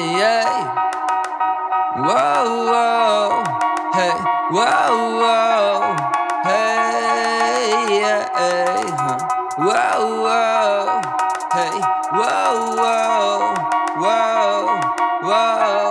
Yeah. Whoa, whoa. Hey, whoa, whoa. Hey, yeah. Hey, huh. Whoa, whoa. Hey, whoa. Whoa, whoa, whoa.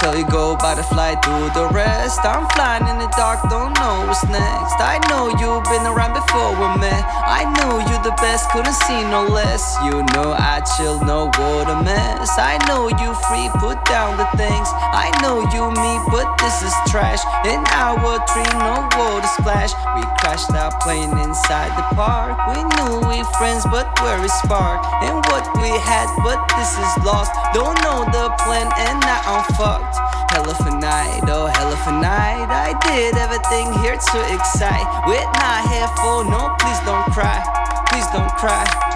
Tell you go by the fly, do the rest. I'm flying in the dark, don't know what's next. I know you've been around before with me. I knew you the best, couldn't see no less. You know I chill, no water mess. I know you free, put down the things. I know you me, but this is trash. In our three, no water splash. We crashed our plane inside the park. We knew we friends, but where is spark? And what we had, but this is lost. Don't know the plan, and now I'm fucked. Hell of a night, oh hell of a night. I did everything here to excite. We're not here for no, please don't cry. Please don't cry.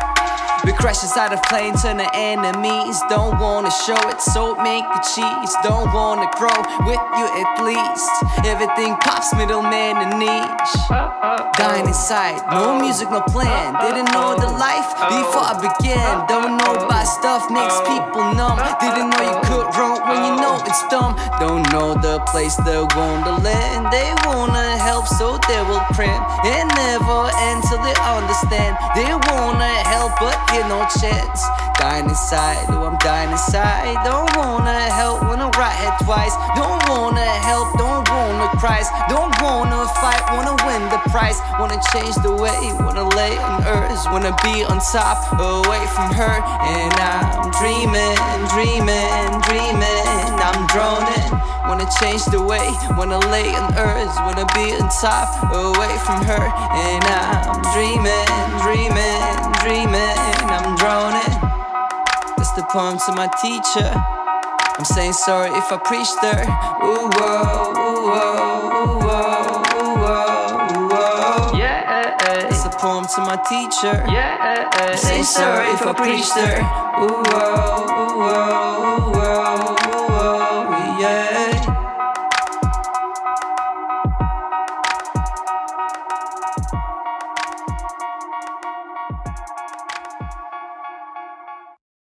We crash inside a plane, turn to enemies. Don't wanna show it, so make the cheese. Don't wanna grow with you at least. Everything pops, middleman and niche. Dying inside, no music, no plan. Didn't know the life before I began. Don't know about stuff makes people numb. Didn't know you could run when you know it's dumb. Don't know the place, the wonderland. They wanna help, so they will cram. And never end till they understand. They wanna help, but get no chance. Dying inside, oh, I'm dying inside. Don't wanna help when I right head twice. Don't wanna help, don't wanna cry. Don't wanna fight, wanna win the prize. Wanna change the way, wanna lay on earth. Wanna be on top, away from her. And I'm dreaming, dreaming, dreaming. I'm droning. Wanna change the way, wanna lay on earth. Wanna be on top, away from her. And I'm dreaming, dreaming, dreaming. I'm droning. That's the poem to my teacher. I'm saying sorry if I preached her. Ooh, whoa, ooh, whoa, ooh, whoa, ooh, whoa, ooh, whoa. Yeah, It's a poem to my teacher. yeah. I'm saying sorry if I preached her. Ooh, whoa, ooh, whoa, ooh, whoa, ooh,